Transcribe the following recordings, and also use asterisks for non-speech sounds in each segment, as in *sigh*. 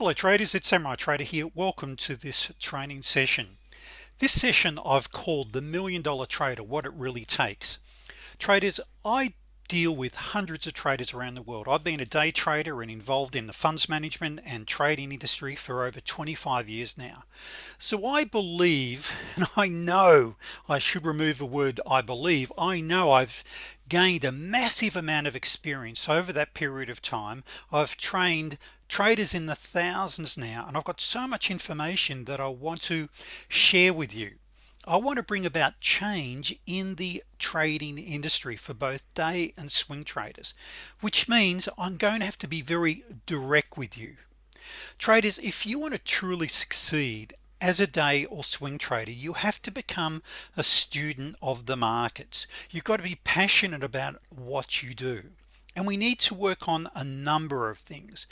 hello traders. It's Samurai Trader here. Welcome to this training session. This session I've called the million dollar trader what it really takes. Traders I deal with hundreds of traders around the world. I've been a day trader and involved in the funds management and trading industry for over 25 years now. So I believe *laughs* and I know I should remove the word I believe I know I've gained a massive amount of experience over that period of time. I've trained traders in the thousands now and I've got so much information that I want to share with you. I want to bring about change in the trading industry for both day and swing traders which means I'm going to have to be very direct with you. Traders if you want to truly succeed as a day or swing trader you have to become a student of the markets. You've got to be passionate about what you do. And we need to work on a number of things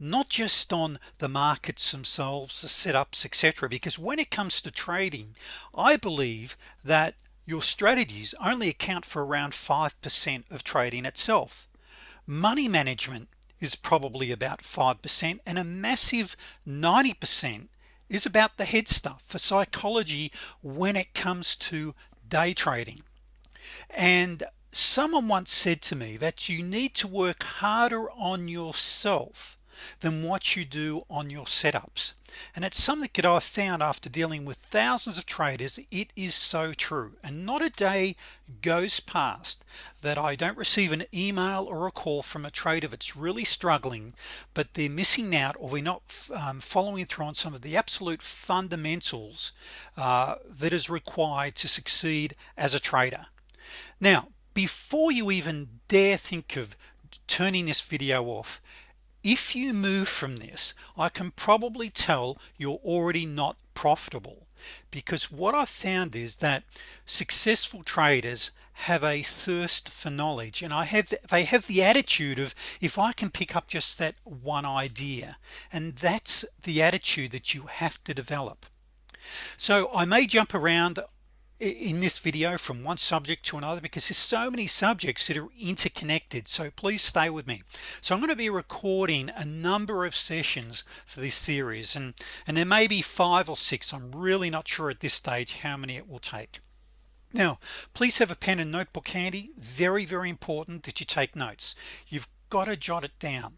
not just on the markets themselves the setups etc because when it comes to trading I believe that your strategies only account for around 5% of trading itself. Money management is probably about 5% and a massive 90% is about the head stuff for psychology when it comes to day trading. And someone once said to me that you need to work harder on yourself than what you do on your setups. And it's something that I've found after dealing with thousands of traders it is so true. And not a day goes past that I don't receive an email or a call from a trader that's really struggling but they're missing out or we're not um, following through on some of the absolute fundamentals uh, that is required to succeed as a trader. Now before you even dare think of turning this video off if you move from this I can probably tell you're already not profitable. Because what I've found is that successful traders have a thirst for knowledge and I have they have the attitude of if I can pick up just that one idea and that's the attitude that you have to develop. So I may jump around in this video from one subject to another because there's so many subjects that are interconnected. So please stay with me. So I'm going to be recording a number of sessions for this series and and there may be five or six. I'm really not sure at this stage how many it will take. Now please have a pen and notebook handy. Very very important that you take notes. You've got to jot it down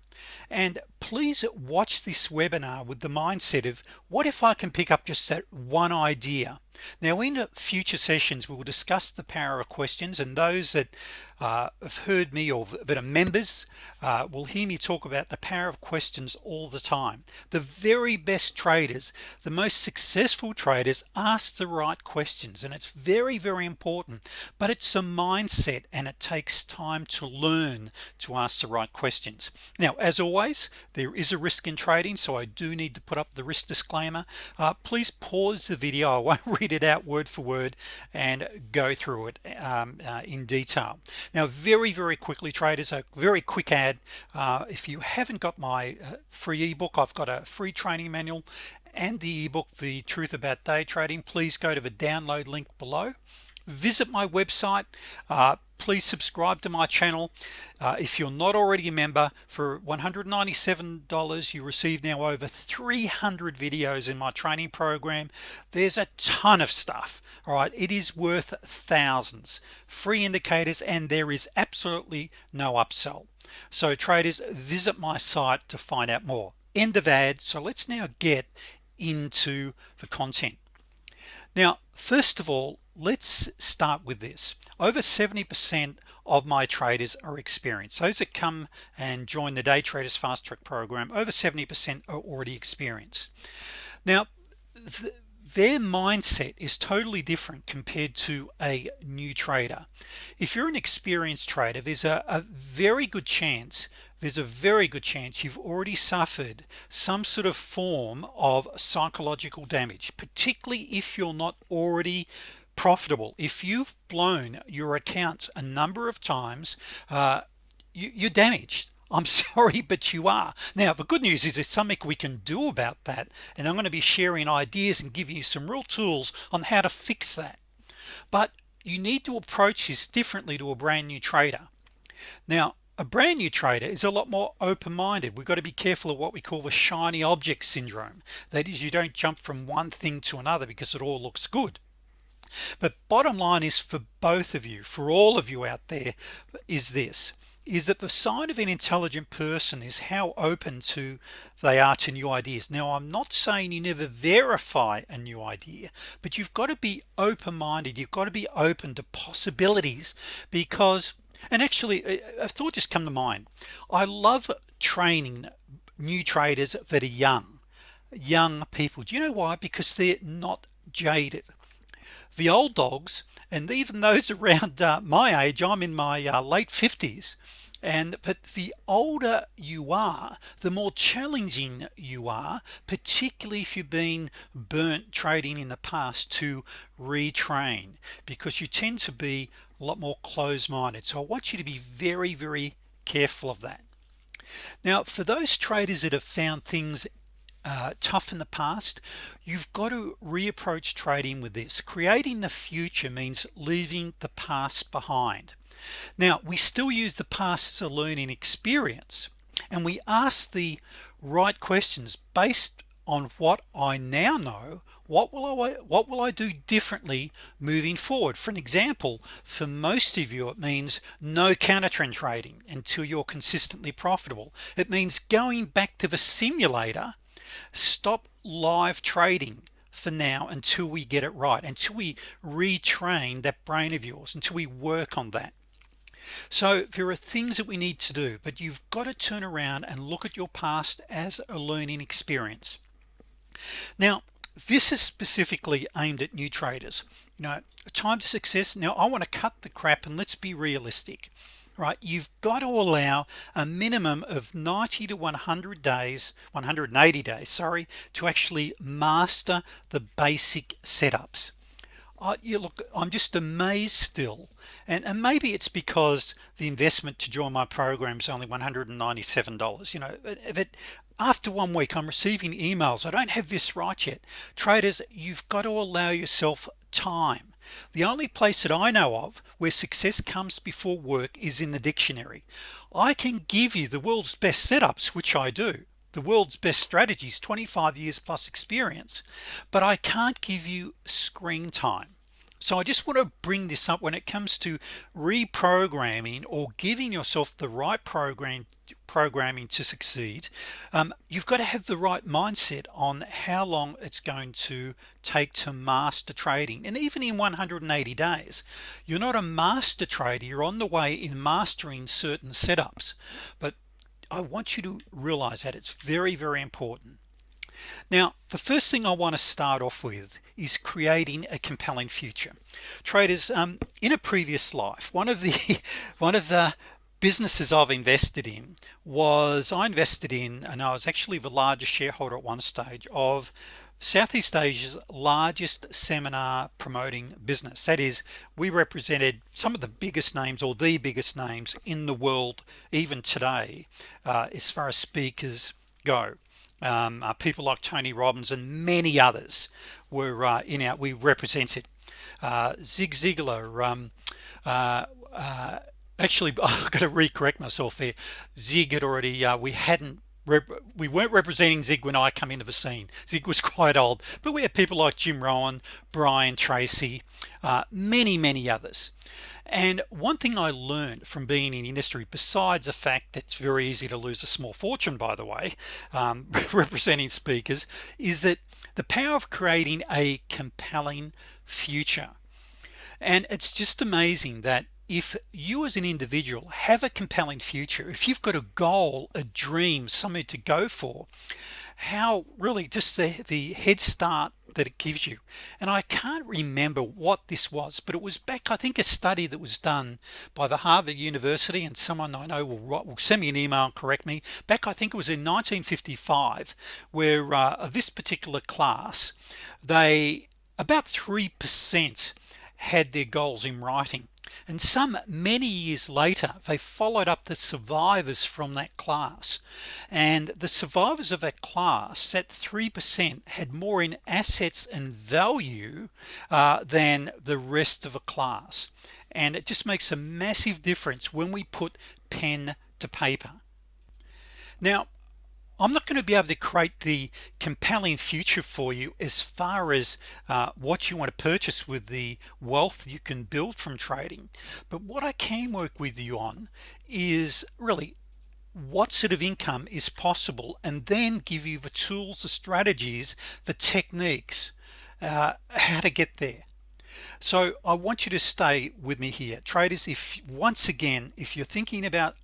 and please watch this webinar with the mindset of what if I can pick up just that one idea? Now in future sessions we will discuss the power of questions and those that uh, have heard me or that are members uh, will hear me talk about the power of questions all the time. The very best traders the most successful traders ask the right questions and it's very very important. But it's a mindset and it takes time to learn to ask the right questions. Now as always there is a risk in trading so I do need to put up the risk disclaimer. Uh, please pause the video. I won't read *laughs* read it out word for word and go through it um, uh, in detail. Now very very quickly traders a very quick ad uh, if you haven't got my uh, free ebook I've got a free training manual and the ebook the truth about day trading please go to the download link below. Visit my website. Uh, please subscribe to my channel. Uh, if you're not already a member for $197 you receive now over 300 videos in my training program. There's a ton of stuff all right? It is worth thousands. Free indicators and there is absolutely no upsell. So traders visit my site to find out more. End of ad. So let's now get into the content. Now first of all let's start with this. Over 70% of my traders are experienced. Those that come and join the day traders fast track program over 70% are already experienced. Now th their mindset is totally different compared to a new trader. If you're an experienced trader there's a, a very good chance there's a very good chance you've already suffered some sort of form of psychological damage particularly if you're not already profitable. If you've blown your account a number of times uh, you, you're damaged. *laughs* I'm sorry but you are. Now the good news is there's something we can do about that and I'm going to be sharing ideas and give you some real tools on how to fix that. But you need to approach this differently to a brand new trader. Now a brand new trader is a lot more open-minded. We've got to be careful of what we call the shiny object syndrome. That is you don't jump from one thing to another because it all looks good but bottom line is for both of you for all of you out there is this is that the sign of an intelligent person is how open to they are to new ideas. Now I'm not saying you never verify a new idea but you've got to be open-minded. You've got to be open to possibilities because and actually a thought just come to mind. I love training new traders that are young young people. Do you know why? Because they're not jaded the old dogs and even those *laughs* around uh, my age I'm in my uh, late 50s and but the older you are the more challenging you are particularly if you've been burnt trading in the past to retrain because you tend to be a lot more closed-minded. So I want you to be very very careful of that. Now for those traders that have found things uh, tough in the past you've got to reapproach trading with this. Creating the future means leaving the past behind. Now we still use the past as a learning experience and we ask the right questions based on what I now know what will I what will I do differently moving forward? For an example for most of you it means no counter trend trading until you're consistently profitable. It means going back to the simulator stop live trading for now until we get it right until we retrain that brain of yours until we work on that. So there are things that we need to do but you've got to turn around and look at your past as a learning experience. Now this is specifically aimed at new traders. You know time to success. Now I want to cut the crap and let's be realistic right you've got to allow a minimum of 90 to 100 days 180 days sorry to actually master the basic setups. Uh, you look I'm just amazed still and, and maybe it's because the investment to join my program is only $197 you know that after one week I'm receiving emails I don't have this right yet. Traders you've got to allow yourself time the only place that I know of where success comes before work is in the dictionary. I can give you the world's best setups which I do the world's best strategies 25 years plus experience but I can't give you screen time. So I just want to bring this up when it comes to reprogramming or giving yourself the right program programming to succeed um, you've got to have the right mindset on how long it's going to take to master trading and even in 180 days. You're not a master trader you're on the way in mastering certain setups but I want you to realize that it's very very important. Now the first thing I want to start off with is creating a compelling future. Traders um, in a previous life one of the *laughs* one of the businesses I've invested in was I invested in and I was actually the largest shareholder at one stage of Southeast Asia's largest seminar promoting business. That is we represented some of the biggest names or the biggest names in the world even today uh, as far as speakers go. Um, uh, people like Tony Robbins and many others were uh, in our we represented. Uh, Zig Ziglar um, uh, uh, actually *laughs* I've got to recorrect myself there. Zig had already we hadn't we weren't representing Zig when I come into the scene. Zig was *laughs* quite old. But we had people like Jim Rohn Brian Tracy uh, many many others. And one thing I learned from being in industry besides the fact that it's very easy to lose a small fortune by the way um, *laughs* representing speakers is that the power of creating a compelling future. And it's just amazing that if you as an individual have a compelling future if you've got a goal a dream something to go for how really just the the head start that it gives you. And I can't remember what this was but it was back I think a study that was done by the Harvard University and someone I know will, write, will send me an email and correct me. Back I think it was in 1955 where uh, this particular class they about 3% had their goals in writing and some many years later they followed up the survivors from that class. And the survivors of that class that 3% had more in assets and value uh, than the rest of a class. And it just makes a massive difference when we put pen to paper. Now I'm not going to be able to create the compelling future for you as far as uh, what you want to purchase with the wealth you can build from trading. But what I can work with you on is really what sort of income is possible and then give you the tools the strategies the techniques uh, how to get there. So I want you to stay with me here. Traders if once again if you're thinking about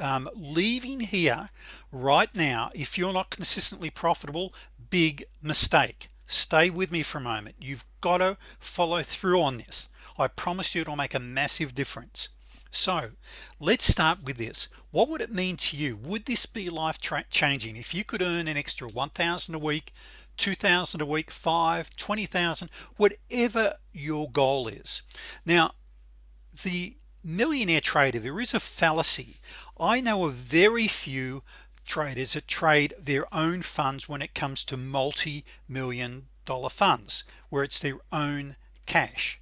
um, leaving here right now if you're not consistently profitable big mistake. Stay with me for a moment. You've got to follow through on this. I promise you it'll make a massive difference. So let's start with this. What would it mean to you? Would this be life changing? If you could earn an extra 1,000 a week 2,000 a week 5 20,000 whatever your goal is. Now the millionaire trader there is a fallacy. I know of very few traders that trade their own funds when it comes to multi-million dollar funds where it's their own cash.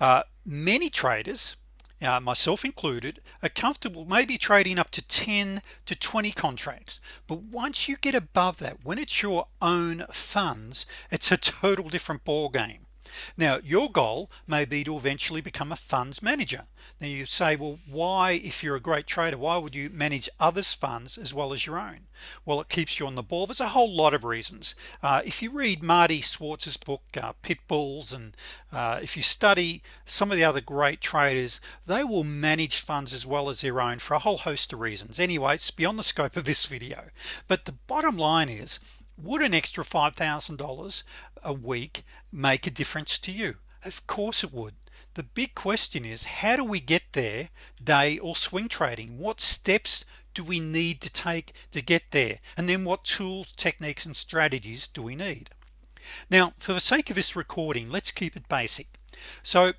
Uh, many traders uh, myself included are comfortable maybe trading up to 10 to 20 contracts. But once you get above that when it's your own funds it's a total different ball game now your goal may be to eventually become a funds manager. Now you say well why if you're a great trader why would you manage others funds as well as your own? Well it keeps you on the ball. There's a whole lot of reasons. Uh, if you read Marty Schwartz's book uh, pit bulls and uh, if you study some of the other great traders they will manage funds as well as their own for a whole host of reasons. Anyway it's beyond the scope of this video. But the bottom line is would an extra $5,000 a week make a difference to you? Of course it would. The big question is how do we get there day or swing trading? What steps do we need to take to get there? And then what tools techniques and strategies do we need? Now for the sake of this recording let's keep it basic. So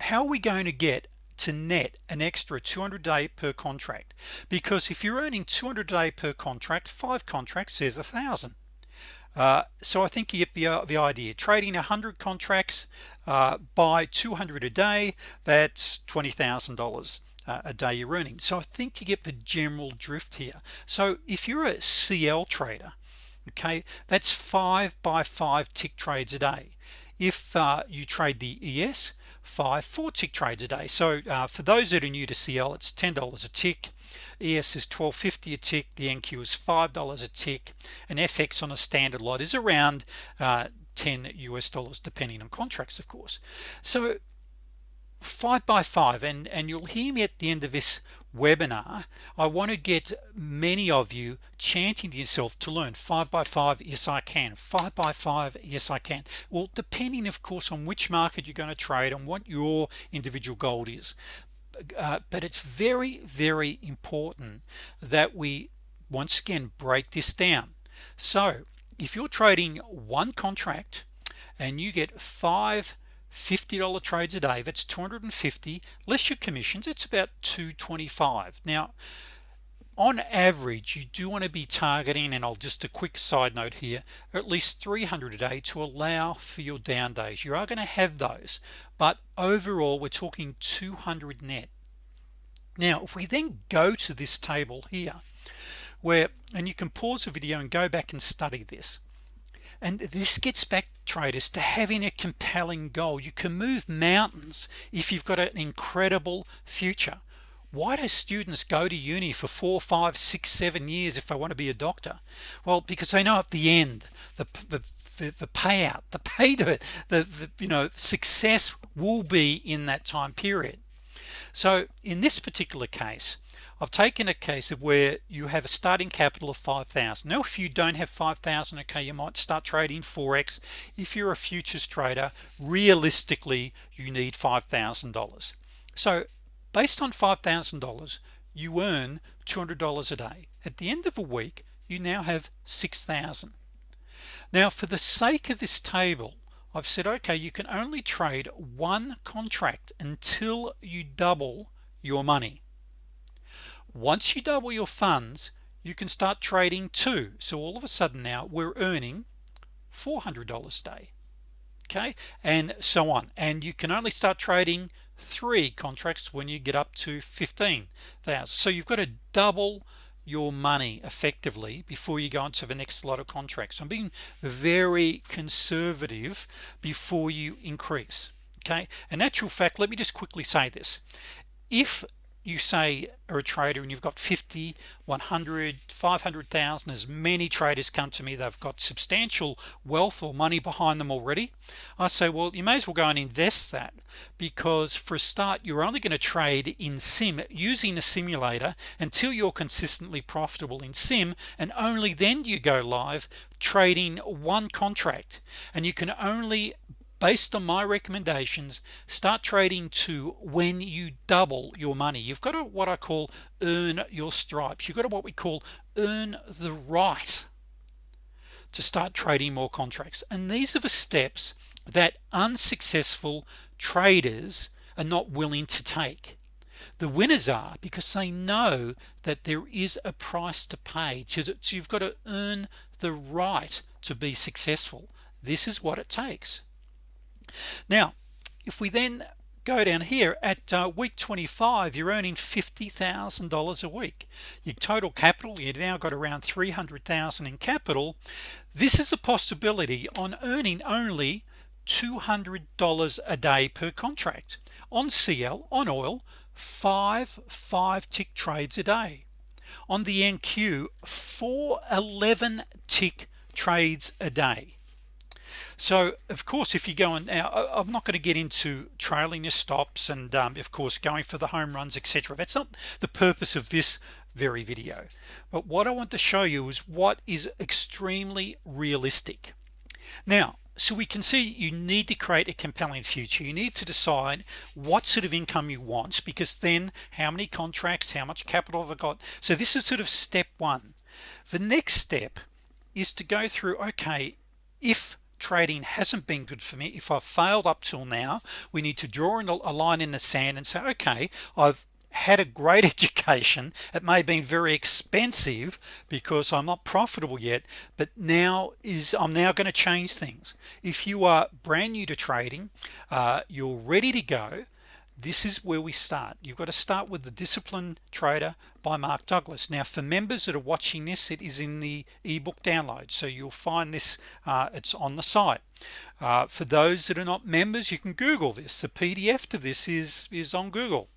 how are we going to get to net an extra 200 day per contract? Because if you're earning 200 day per contract five contracts is a thousand uh, so I think you get the, uh, the idea trading 100 contracts uh, by 200 a day that's $20,000 uh, a day you're earning. So I think you get the general drift here. So if you're a CL trader okay that's five by five tick trades a day. If uh, you trade the ES five four tick trades a day. So uh, for those that are new to CL it's $10 a tick ES is 1250 a tick the NQ is five dollars a tick. And FX on a standard lot is around uh, 10 US dollars depending on contracts of course. So five by five and and you'll hear me at the end of this webinar. I want to get many of you chanting to yourself to learn five by five yes I can five by five yes I can. Well depending of course on which market you're going to trade and what your individual goal is uh, but it's very very important that we once again break this down. So if you're trading one contract and you get five $50 trades a day that's 250 less your commissions it's about 225 now on average you do want to be targeting and I'll just a quick side note here at least 300 a day to allow for your down days. You are going to have those but overall we're talking 200 net. Now if we then go to this table here where and you can pause the video and go back and study this and this gets back traders to having a compelling goal. You can move mountains if you've got an incredible future why do students go to uni for four five six seven years if they want to be a doctor? Well because they know at the end the the, the, the payout the pay to it the, the you know success will be in that time period. So in this particular case I've taken a case of where you have a starting capital of 5,000 now if you don't have 5,000 okay you might start trading forex if you're a futures trader realistically you need $5,000 so based on $5,000 you earn $200 a day. At the end of a week you now have 6,000 now for the sake of this table I've said okay you can only trade one contract until you double your money. Once you double your funds you can start trading too. So all of a sudden now we're earning $400 a day okay and so on. And you can only start trading three contracts when you get up to 15,000 so you've got to double your money effectively before you go into the next lot of contracts. I'm being very conservative before you increase okay? In actual fact let me just quickly say this. If you say are a trader and you've got 50 100 500,000 as many traders come to me they've got substantial wealth or money behind them already I say well you may as well go and invest that because for a start you're only going to trade in sim using a simulator until you're consistently profitable in sim and only then do you go live trading one contract. And you can only based on my recommendations start trading to when you double your money. You've got to what I call earn your stripes. You've got to what we call earn the right to start trading more contracts. And these are the steps that unsuccessful traders are not willing to take. The winners are because they know that there is a price to pay so you've got to earn the right to be successful. This is what it takes now if we then go down here at uh, week 25 you're earning $50,000 a week. Your total capital you've now got around 300,000 in capital. This is a possibility on earning only $200 a day per contract. On CL on oil five five tick trades a day. On the NQ four 11 tick trades a day so of course if you go now I'm not going to get into trailing your stops and um, of course going for the home runs etc that's not the purpose of this very video. But what I want to show you is what is extremely realistic. Now so we can see you need to create a compelling future. You need to decide what sort of income you want because then how many contracts how much capital have I got? So this is sort of step one. The next step is to go through okay if trading hasn't been good for me. If I've failed up till now we need to draw a line in the sand and say okay I've had a great *laughs* education. It may have been very expensive because I'm not profitable yet but now is I'm now going to change things. If you are brand new to trading uh, you're ready to go this is where we start. You've got to start with the disciplined trader by Mark Douglas. Now for members that are watching this it is in the ebook download so you'll find this uh, it's on the site. Uh, for those that are not members you can google this. The PDF to this is is on Google.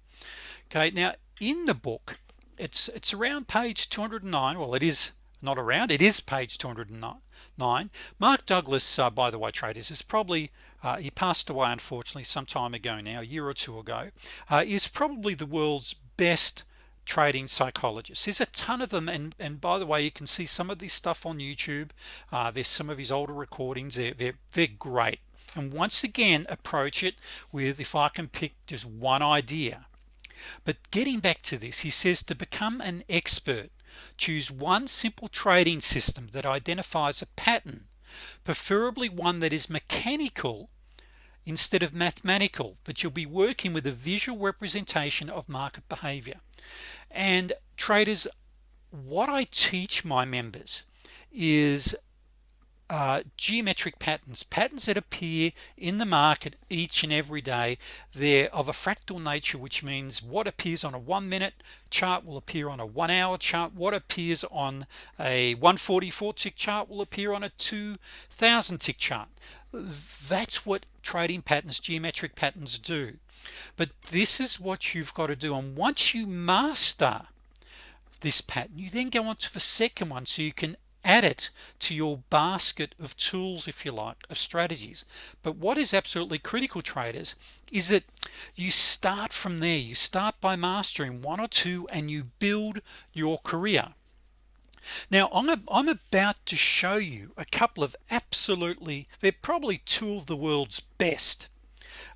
Okay now in the book it's it's around page 209 well it is not around it is page 209 Mark Douglas uh, by the way traders is probably uh, he passed away unfortunately some time ago now a year or two ago. Uh, is probably the world's best trading psychologist. There's a ton of them and and by the way you can see some of this stuff on YouTube. Uh, there's some of his older recordings. They're, they're, they're great. And once again approach it with if I can pick just one idea. But getting back to this he says to become an expert choose one simple trading system that identifies a pattern preferably one that is mechanical instead of mathematical that you'll be working with a visual representation of market behavior. And traders what I teach my members is uh, geometric patterns patterns that appear in the market each and every day. They're of a fractal nature which means what appears on a one minute chart will appear on a one hour chart. What appears on a 144 tick chart will appear on a 2000 tick chart. That's what trading patterns geometric patterns do. But this is what you've got to do and once you master this pattern you then go on to the second one so you can add it to your basket of tools if you like of strategies. But what is absolutely critical traders is that you start from there. You start by mastering one or two and you build your career now I'm, about to show you a couple of absolutely they're probably two of the world's best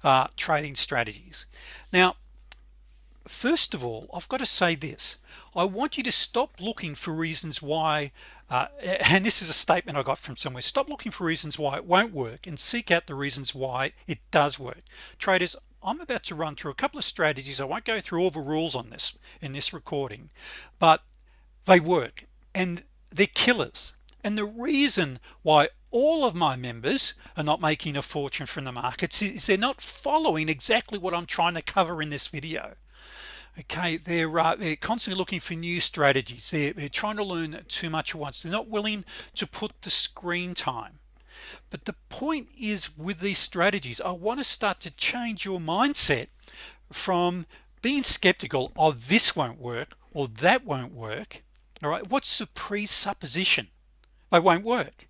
uh, trading strategies. Now first of all I've got to say this. I want you to stop looking for reasons why uh, *laughs* and this is a statement I got from somewhere. Stop looking for reasons why it won't work and seek out the reasons why it does work. Traders I'm about to run through a couple of strategies. I won't go through all the rules on this in this recording but they work and they're killers. And the reason why all of my members are not making a fortune from the markets is they're not following exactly what I'm trying to cover in this video. Okay they're uh, they're constantly looking for new strategies. They're, they're trying to learn too much at once. They're not willing to put the screen time. But the point is with these strategies I want to start to change your mindset from being skeptical of this won't work or that won't work all right what's the presupposition? I won't work.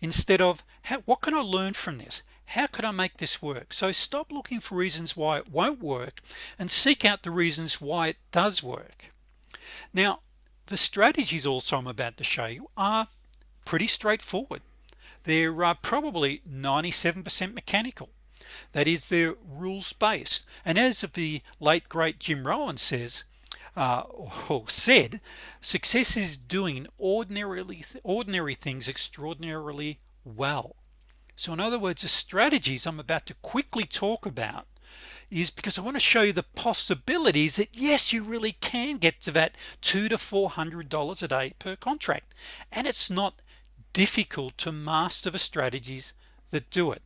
Instead of how, what can I learn from this? How could I make this work? So stop looking for reasons why it won't work and seek out the reasons why it does work. Now the strategies also I'm about to show you are pretty straightforward. They're uh, probably 97% mechanical. That is they're rules-based. And as of the late great Jim Rohn says uh, *laughs* or said success is doing ordinarily ordinary things extraordinarily well. So in other words the strategies I'm about to quickly talk about is because I want to show you the possibilities that yes you really can get to that two to four hundred dollars a day per contract. And it's not difficult to master the strategies that do it.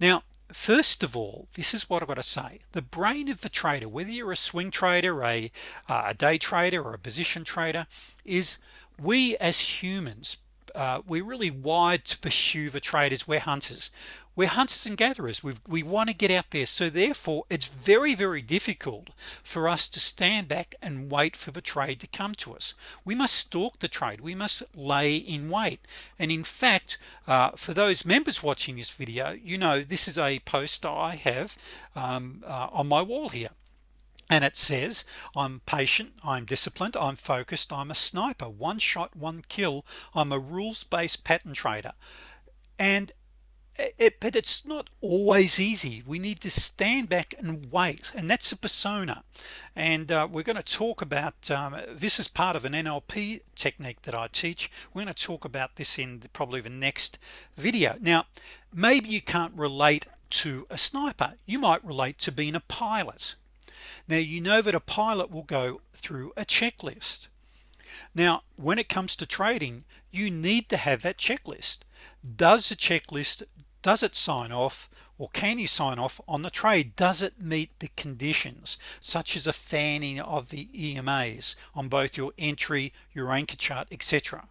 Now first of all this is what I've got to say. The brain of the trader whether you're a swing trader a, uh, a day trader or a position trader is we as humans uh, we're really wired to pursue the traders. We're hunters we're hunters and gatherers. We we want to get out there. So therefore it's very very difficult for us to stand back and wait for the trade to come to us. We must stalk the trade. We must lay in wait. And in fact uh, for those members watching this video you know this is a post I have um, uh, on my wall here. And it says I'm patient. I'm disciplined. I'm focused. I'm a sniper. One shot one kill. I'm a rules-based pattern trader. And it, but it's not always easy. We need to stand back and wait and that's a persona. And uh, we're going to talk about um, this is part of an NLP technique that I teach. We're going to talk about this in the, probably the next video. Now maybe you can't relate to a sniper. You might relate to being a pilot. Now you know that a pilot will go through a checklist. Now when it comes to trading you need to have that checklist. Does the checklist does it sign off or can you sign off on the trade? Does it meet the conditions such as a fanning of the EMAs on both your entry your anchor chart etc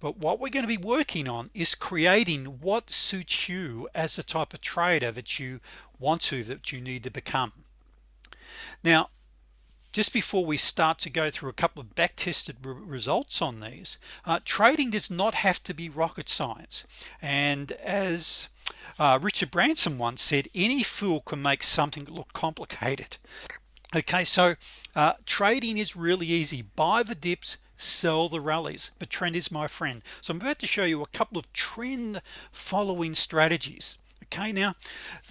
but what we're going to be working on is creating what suits you as the type of trader that you want to that you need to become. Now just before we start to go through a couple of back-tested re results on these uh, trading does not have to be rocket science. And as uh, Richard Branson once said any fool can make something look complicated. Okay so uh, trading is really easy. Buy the dips sell the rallies. The trend is my friend. So I'm about to show you a couple of trend following strategies. Okay now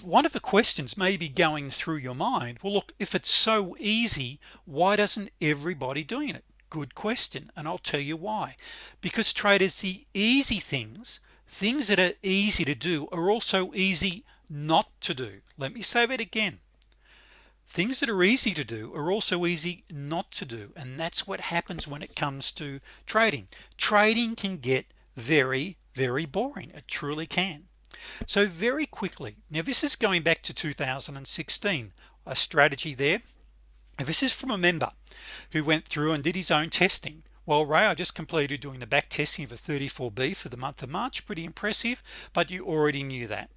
one of the questions may be going through your mind well look if it's so easy why doesn't everybody doing it? Good question and I'll tell you why. Because traders the easy things things that are easy to do are also easy not to do. Let me say that again. Things that are easy to do are also easy not to do and that's what happens when it comes to trading. Trading can get very very boring. It truly can. So very quickly now this is going back to 2016 a strategy there. This is from a member who went through and did his own testing well Ray I just completed doing the back testing of a 34b for the month of March. Pretty impressive but you already knew that.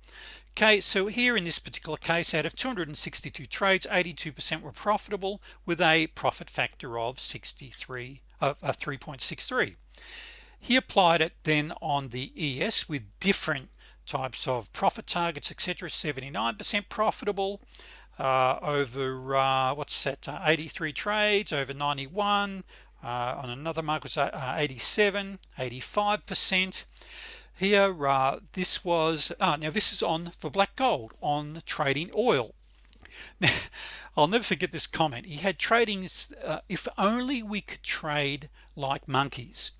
Okay so here in this particular case out of 262 trades 82% were profitable with a profit factor of 63 of uh, 3.63 he applied it then on the ES with different types of profit targets etc 79% profitable uh, over uh, what's that uh, 83 trades over 91 uh, on another market was uh, 87 85% here uh, this was now this is on for black gold on trading oil. Now *laughs* I'll never forget this comment. He had trading if only we could trade like monkeys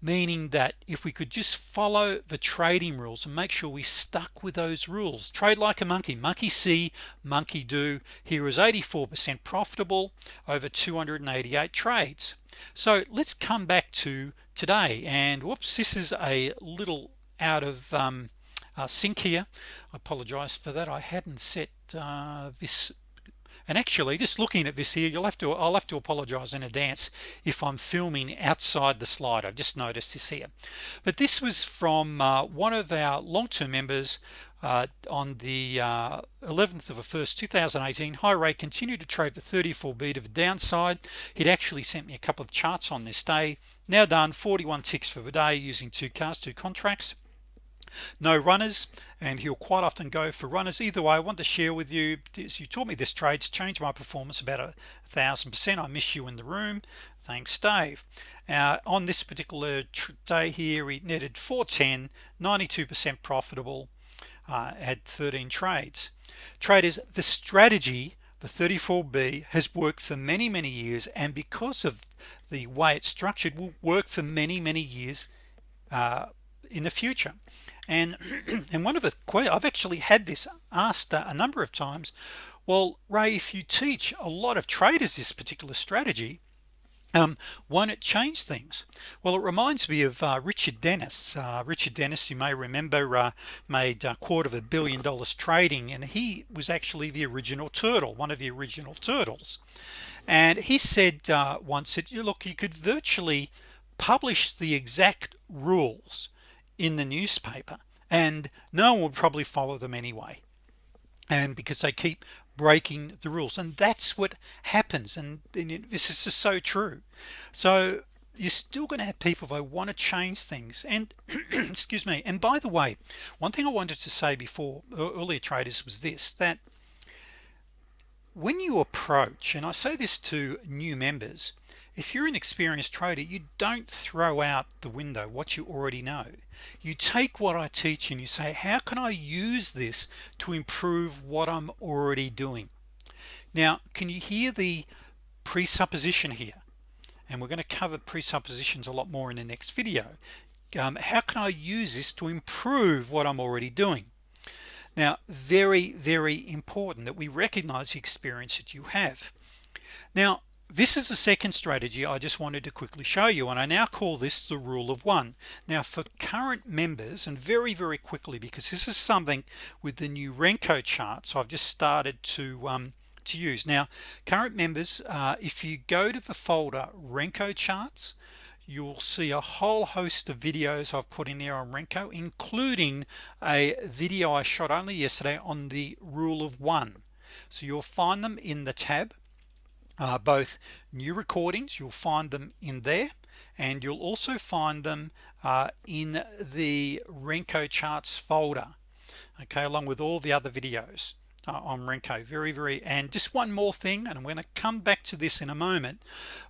meaning that if we could just follow the trading rules and make sure we stuck with those rules. Trade like a monkey. Monkey see monkey do. Here is 84% profitable over 288 trades so let's come back to today and whoops this is a little out of um, uh, sync here. I apologize for that. I hadn't set uh, this and actually just looking at this here you'll have to I'll have to apologize in advance if I'm filming outside the slide. I've just noticed this here. But this was from uh, one of our long-term members uh, on the uh, 11th of the 1st 2018 high rate continued to trade for 34b of the downside. He'd actually sent me a couple of charts on this day. Now done 41 ticks for the day using two cars two contracts. No runners and he'll quite often go for runners. Either way I want to share with you you taught me this trades changed my performance about a thousand percent. I miss you in the room. Thanks Dave. Uh, on this particular day here he netted 410 92% profitable uh, had 13 trades traders the strategy the 34b has worked for many many years and because of the way it's structured will work for many many years uh, in the future. And *clears throat* and one of the I've actually had this asked a number of times well Ray if you teach a lot of traders this particular strategy um, won't it change things? Well it reminds me of uh, Richard Dennis. Uh, Richard Dennis you may remember uh, made a quarter of a billion dollars trading and he was actually the original turtle one of the original turtles. And he said uh, once that you look you could virtually publish the exact rules in the newspaper and no one would probably follow them anyway and because they keep breaking the rules. And that's what happens. And, this is just so true. So you're still to have people who want to change things. And *clears throat* excuse me. And by the way one thing I wanted to say before earlier traders was this that when you approach and I say this to new members if you're an experienced trader you don't throw out the window what you already know you take what I teach and you say how can I use this to improve what I'm already doing? Now can you hear the presupposition here? And we're going to cover presuppositions a lot more in the next video. Um, how can I use this to improve what I'm already doing? Now very very important that we recognize the experience that you have. Now this is the second strategy I just wanted to quickly show you and I now call this the rule of one. Now for current members and very very quickly because this is something with the new Renko charts I've just started to um, to use. Now current members uh, if you go to the folder Renko charts you'll see a whole host of videos I've put in there on Renko including a video I shot only yesterday on the rule of one. So you'll find them in the tab uh, both new recordings you'll find them in there and you'll also find them uh, in the Renko charts folder okay along with all the other videos uh, on Renko. Very very and just one more thing and I'm going to come back to this in a moment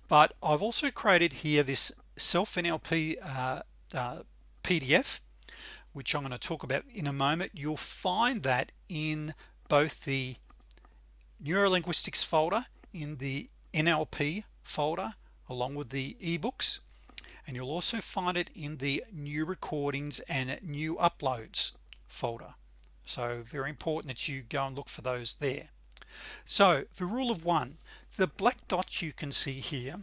but I've also created here this self NLP uh, uh, PDF which I'm going to talk about in a moment. You'll find that in both the neurolinguistics folder in the NLP folder along with the ebooks and you'll also find it in the new recordings and new uploads folder. So very important that you go and look for those there. So the rule of one the black dots you can see here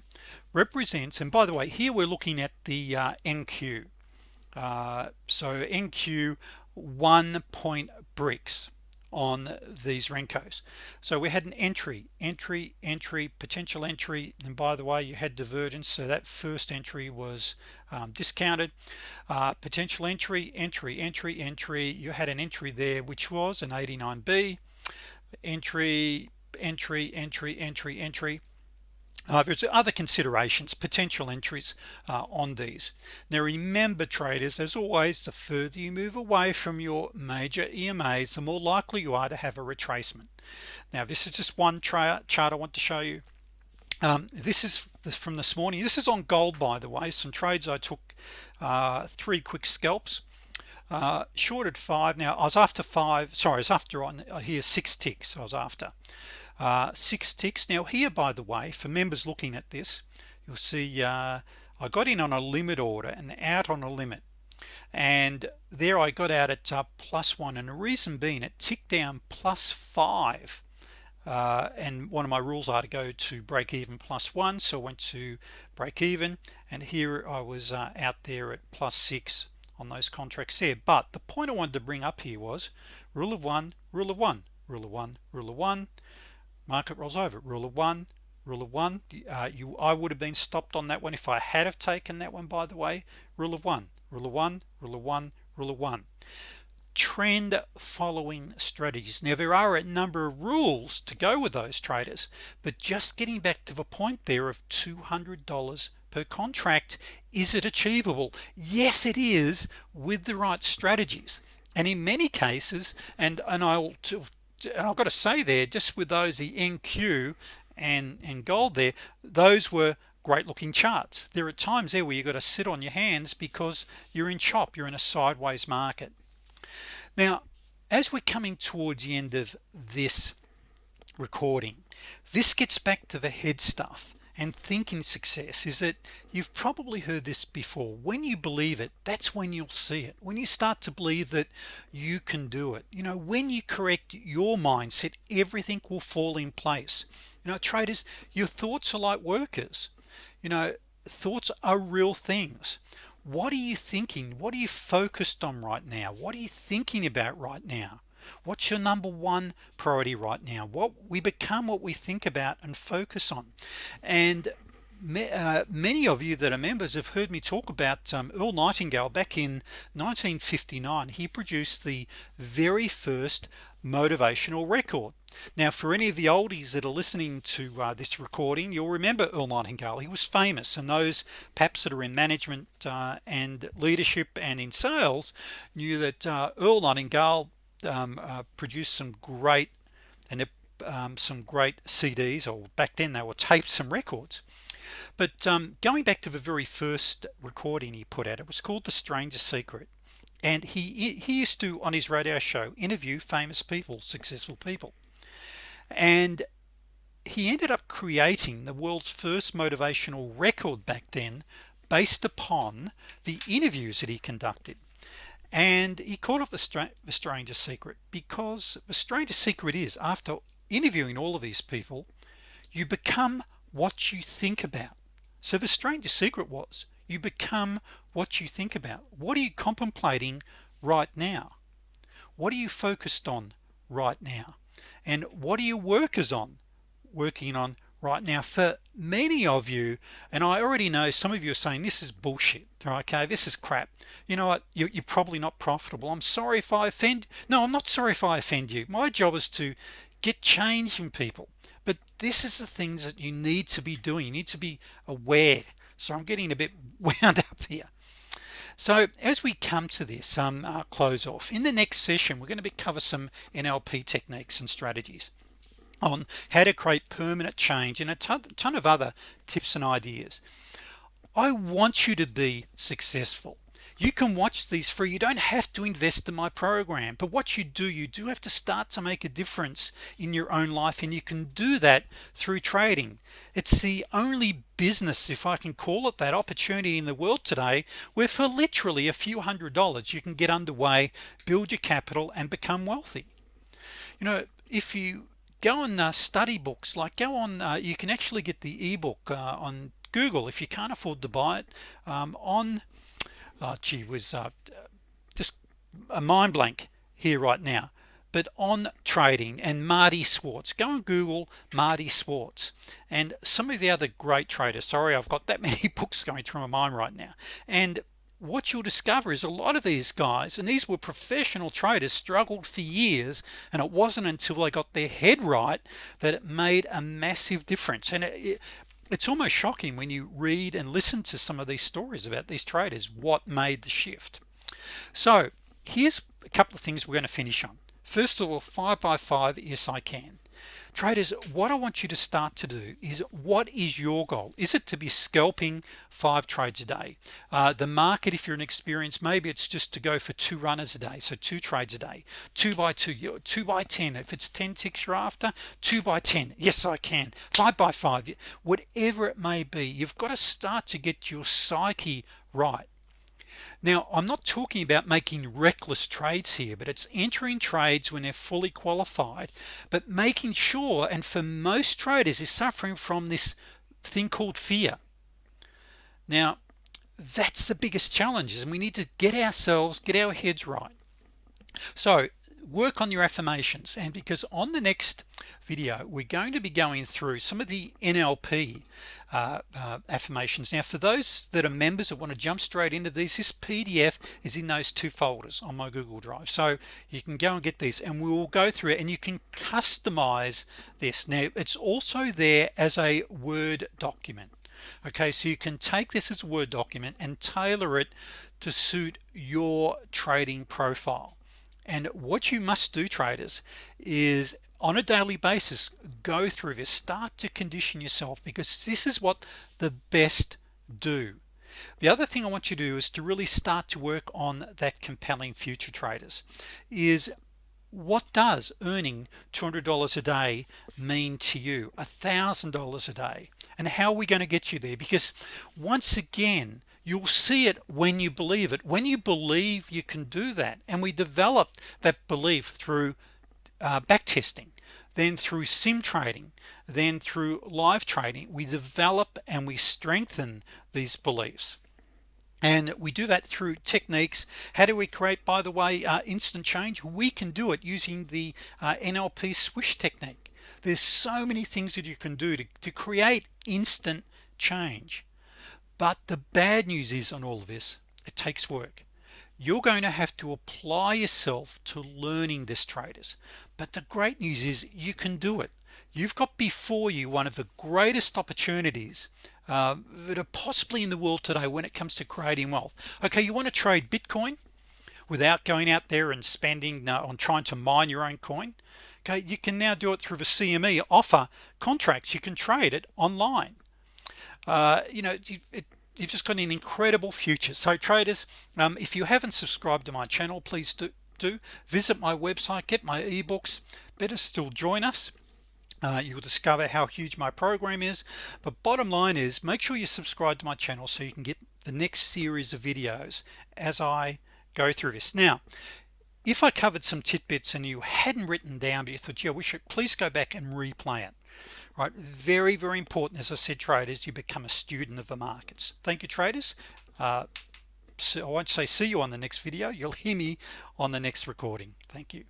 represents and by the way here we're looking at the uh, NQ uh, so NQ one point bricks on these Renkos so we had an entry entry entry potential entry and by the way you had divergence so that first entry was um, discounted. Uh, potential entry entry entry entry you had an entry there which was an 89b entry entry entry entry entry uh, there's other considerations potential entries uh, on these. Now remember traders as always the further you move away from your major EMAs the more likely you are to have a retracement. Now this is just one chart I want to show you. Um, this is from this morning. This is on gold by the way. Some trades I took uh, three quick scalps. Uh, shorted five. Now I was after five. Sorry I was after on uh, here six ticks I was after uh, six ticks. Now here by the way for members looking at this you'll see uh, I got in on a limit order and out on a limit. And there I got out at uh, plus one. And the reason being it ticked down plus five. Uh, and one of my rules are to go to break even plus one. So I went to break even. And here I was uh, out there at plus six on those contracts there. But the point I wanted to bring up here was rule of one rule of one rule of one rule of one market rolls over. Rule of one rule of one uh, you I would have been stopped on that one if I had have taken that one by the way. Rule of one rule of one rule of one rule of one. Trend following strategies. Now there are a number of rules to go with those traders but just getting back to the point there of $200 per contract is it achievable? Yes it is with the right strategies. And in many cases and and I'll and I've got to say there just with those the NQ and and gold there those were great looking charts. There are times there where you've got to sit on your hands because you're in chop you're in a sideways market. Now as we're coming towards the end of this recording this gets back to the head stuff and thinking success is that you've probably heard this before. When you believe it that's when you'll see it. When you start to believe that you can do it. You know when you correct your mindset everything will fall in place. You know traders your thoughts are like workers. You know thoughts are real things. What are you thinking? What are you focused on right now? What are you thinking about right now what's your number one priority right now? What we become what we think about and focus on. And uh, many of you that are members have heard me talk about um, Earl Nightingale back in 1959 he produced the very first motivational record. Now for any of the oldies that are listening to uh, this recording you'll remember Earl Nightingale. He was famous and those perhaps that are in management uh, and leadership and in sales knew that uh, Earl Nightingale um, uh, produced some great and um, some great CDs or back then they were taped some records. But um, going back to the very first recording he put out it was called the strangest secret. And he he used to on his radio show interview famous people successful people. And he ended up creating the world's first motivational record back then based upon the interviews that he conducted and he called it the, Stra the strangest secret because the strangest secret is after interviewing all of these people you become what you think about. So the strangest secret was you become what you think about. What are you contemplating right now? What are you focused on right now? And what are your workers on working on right? Now for many of you and I already know some of you are saying this is bullshit okay? This is crap. You know what? You're, probably not profitable. I'm sorry if I offend no I'm not sorry if I offend you. My job is to get change in people. But this is the things that you need to be doing. You need to be aware. So I'm getting a bit *laughs* wound up here. So as we come to this um, uh, close off in the next session we're going to be cover some NLP techniques and strategies on how to create permanent change and a ton, ton of other tips and ideas. I want you to be successful. You can watch these free. You don't have to invest in my program but what you do you do have to start to make a difference in your own life and you can do that through trading. It's the only business if I can call it that opportunity in the world today where for literally a few hundred dollars you can get underway build your capital and become wealthy. You know if you go on uh, study books. Like go on uh, you can actually get the ebook uh, on Google if you can't afford to buy it um, on oh, gee was uh, just a mind blank here right now but on trading and Marty Schwartz go and Google Marty Schwartz and some of the other great traders sorry I've got that *laughs* many books going through my mind right now. And what you'll discover is a lot of these guys and these were professional traders struggled for years and it wasn't until they got their head right that it made a massive difference. And it, it's almost shocking when you read and listen to some of these stories about these traders what made the shift. So here's a couple of things we're going to finish on. First of all five by five yes I can traders what I want you to start to do is what is your goal? Is it to be scalping five trades a day? Uh, the market if you're an experienced maybe it's just to go for two runners a day so two trades a day. Two by two two by ten. If it's 10 ticks you're after two by ten. Yes I can. Five by five. Whatever it may be you've got to start to get your psyche right now I'm not talking about making reckless trades here but it's entering trades when they're fully qualified but making sure and for most traders is suffering from this thing called fear. Now that's the biggest challenges and we need to get ourselves get our heads right. So work on your affirmations. And because on the next video we're going to be going through some of the NLP uh, uh, affirmations. Now for those that are members that want to jump straight into these this PDF is in those two folders on my Google Drive. So you can go and get these and we will go through it and you can customize this. Now it's also there as a Word document okay? So you can take this as a Word document and tailor it to suit your trading profile and what you must do traders is on a daily basis go through this. Start to condition yourself because this is what the best do. The other thing I want you to do is to really start to work on that compelling future traders is what does earning $200 a day mean to you? A thousand dollars a day. And how are we going to get you there? Because once again you'll see it when you believe it. When you believe you can do that and we develop that belief through uh, back testing then through sim trading then through live trading we develop and we strengthen these beliefs. And we do that through techniques. How do we create by the way uh, instant change? We can do it using the uh, NLP swish technique. There's so many things that you can do to, to create instant change but the bad news is on all of this it takes work. You're going to have to apply yourself to learning this traders. But the great news is you can do it. You've got before you one of the greatest opportunities uh, that are possibly in the world today when it comes to creating wealth. Okay you want to trade Bitcoin without going out there and spending uh, on trying to mine your own coin? Okay you can now do it through the CME offer contracts. You can trade it online uh, you know it, you've just got an incredible future. So traders um, if you haven't subscribed to my channel please do do. Visit my website get my ebooks. Better still join us. Uh, you'll discover how huge my program is. But bottom line is make sure you subscribe to my channel so you can get the next series of videos as I go through this. Now if I covered some tidbits and you hadn't written down but you thought yeah we should please go back and replay it right? Very very important as I said traders you become a student of the markets. Thank you traders. Uh, so I won't say see you on the next video. You'll hear me on the next recording. Thank you